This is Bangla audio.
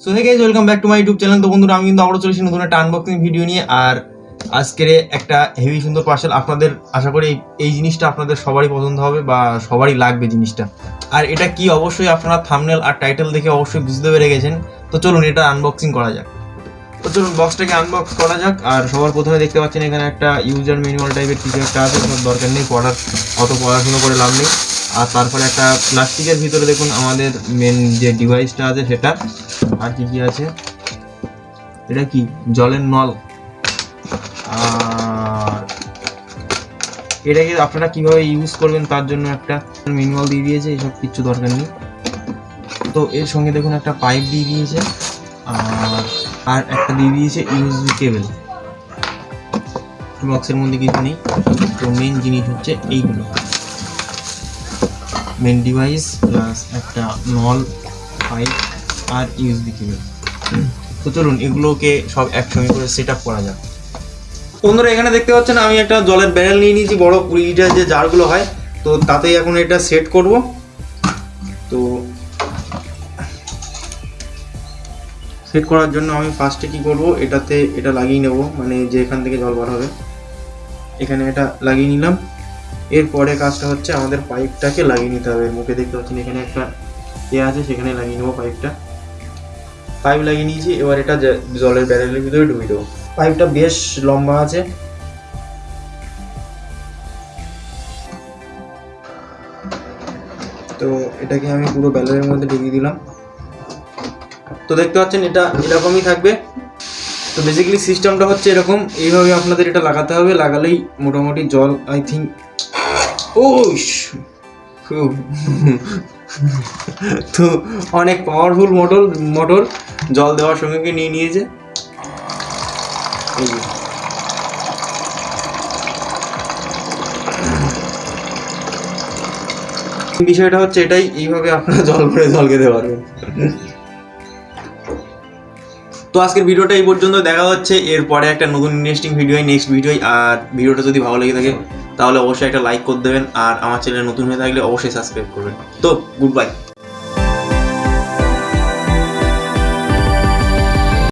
So hey guys welcome back to my YouTube channel তো বন্ধুরা, আমি কিন্তু আবারও চলেছি নতুন একটা আনবক্সিং ভিডিও নিয়ে। আর আজকের একটা হেভি সুন্দর পার্সেল আপনাদের, আশা করি এই- জিনিসটা আপনাদের সবারই পছন্দ হবে বা সবারই লাগবে জিনিসটা। আর এটা কি অবশ্যই আপনারা থামনেল আর টাইটেল দেখে অবশ্যই বুঝতে পেরে গেছেন। তো চলুন, এটা আনবক্সিং করা যাক। তো চলুন বক্সটাকে আনবক্স করা যাক। আর সবার প্রথমে দেখতে পাচ্ছেন এখানে একটা ইউজার ম্যানুয়াল টাইপের কিছু একটা আছে। কোনো দরকার নেই, পড়ার, অত পড়াশুনো করে লাভ নেই। আর তারপরে একটা প্লাস্টিকের ভিতরে দেখুন, আমাদের মেন যে ডিভাইসটা আছে সেটা। আর কি কি আছে? এটা কি? জলের নল। আর এটাকে আপনারা কীভাবে ইউজ করবেন তার জন্য একটা ম্যানুয়াল দিয়ে দিয়েছে, এসব কিচ্ছু দরকার নেই। তো এর সঙ্গে দেখুন একটা পাইপ দিয়ে দিয়েছে, আর আর একটা দিয়ে দিয়েছে ইউএসবি কেবল বক্সের মধ্যে কিছু নেই। তো মেন জিনিস হচ্ছে এইগুলো। মেন ডিভাইস প্লাস একটা নল পাইপ আর ইউএসবি কেবল তো চলুন, এগুলোকে সব একসঙ্গে করে সেট আপ করা যাক। বন্ধুরা, এখানে দেখতে পাচ্ছেন, আমি একটা জলের ব্যারেল নিয়ে নিয়েছি, বড় কুড়ি লিটার যে জারগুলো হয়। তো তাতেই এখন এটা সেট করব। তো সেট করার জন্য আমি ফার্স্টে কি করব, এটাতে এটা লাগিয়ে নেব মানে যে এখান থেকে জল বার হবে। এখানে এটা লাগিয়ে নিলাম। এরপরে কাজটা হচ্ছে আমাদের পাইপটাকে লাগিয়ে নিতে হবে। মুখে দেখতে পাচ্ছেন, এখানে একটা এ আছে, সেখানে লাগিয়ে নেব পাইপটা পাইপ লাগিয়ে নিয়েছি, এবার এটা জলের ব্যারেলের ভিতরে ঢুকিয়ে দেবো। পাইপটা বেশ লম্বা আছে। তো এটাকে আমি পুরো ব্যালের মধ্যে ঢুকিয়ে দিলাম। তো দেখতে পাচ্ছেন, এটা এরকমই থাকবে। তো বেসিক্যালি সিস্টেমটা হচ্ছে এরকম, এইভাবে আপনাদের এটা লাগাতে হবে। লাগালেই মোটামুটি জল আই থিঙ্ক ও তো অনেক পাওয়ারফুল মোটর মোটর জল দেওয়ার সঙ্গে কি নিয়ে নিয়েছে। বিষয়টা হচ্ছে এটাই, এইভাবে আপনারা জল ভরে জল খেতে পারবেন তো আজকের ভিডিওটা এই পর্যন্ত দেখা হচ্ছে এরপরে একটা নতুন ইন্টারেস্টিং ভিডিও নেক্সট ভিডিওই আর ভিডিওটা যদি ভালো লেগে থাকে তাহলে অবশ্যই একটা লাইক করে দেবেন আর আমার চ্যানেল নতুন হয়ে থাকলে অবশ্যই সাবস্ক্রাইব করবেন। তো গুড বাই